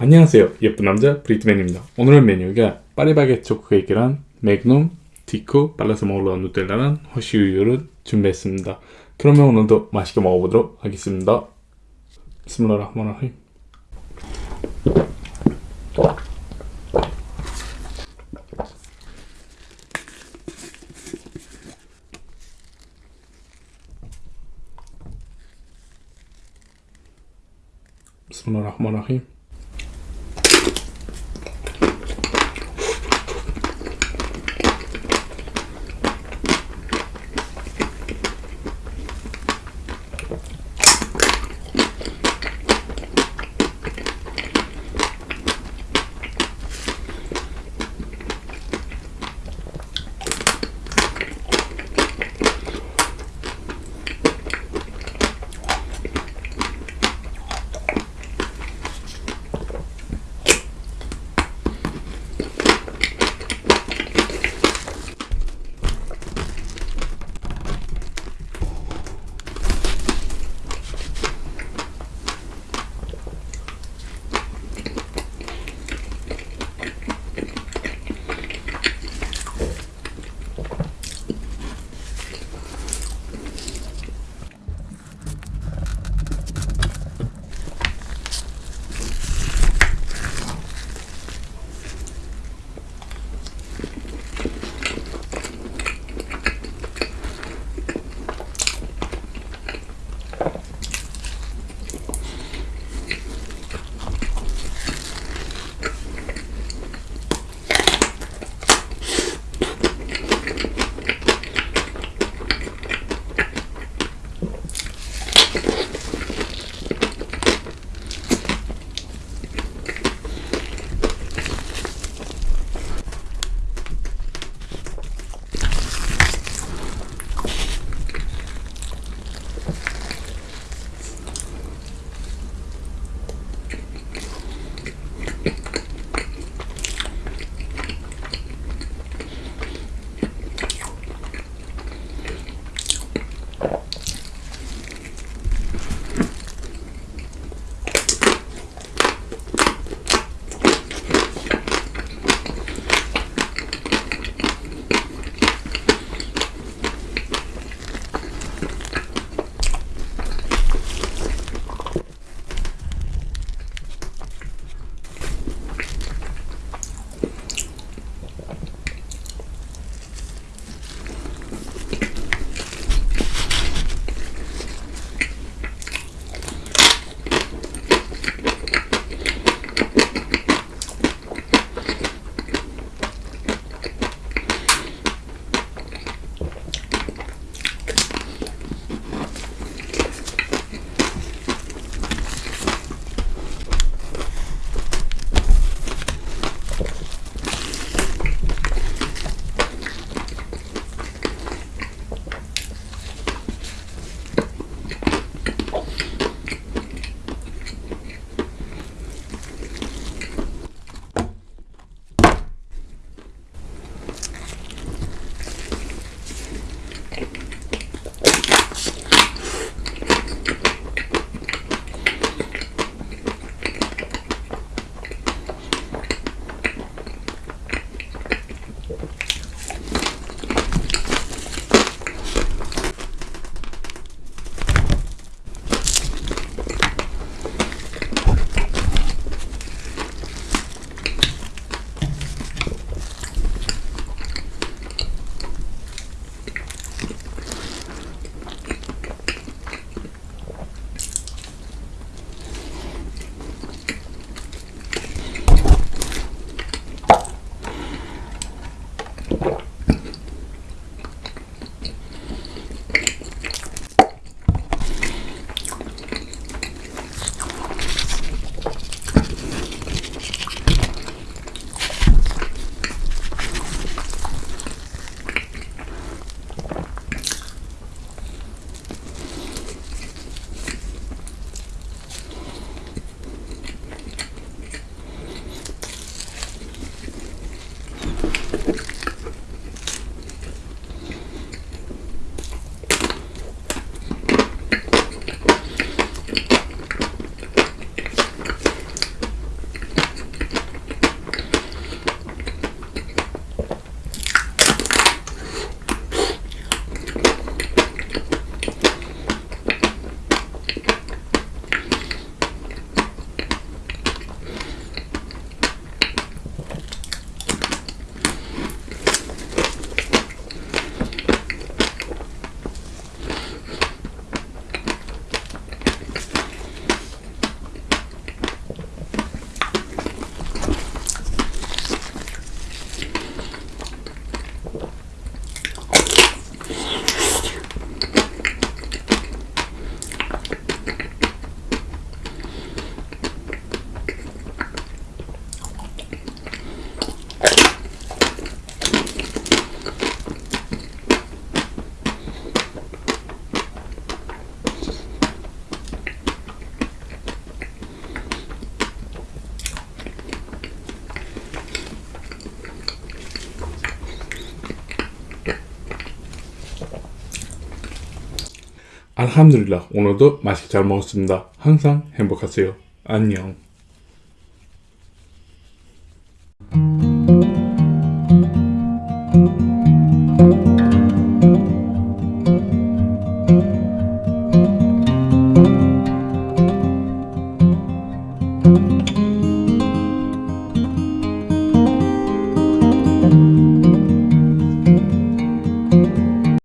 안녕하세요. 예쁜 남자 브리트맨입니다. 오늘의 메뉴가 파리바게트 초코 케이크랑 맥놈, 디코, 발라서 먹으러 누텔라랑 허쉬우유를 준비했습니다. 그러면 오늘도 맛있게 먹어보도록 하겠습니다. 스물라라흐마라힘 Bismillahirrahmanirrahim. 알함드릴라 오늘도 맛있게 잘 먹었습니다. 항상 행복하세요. 안녕.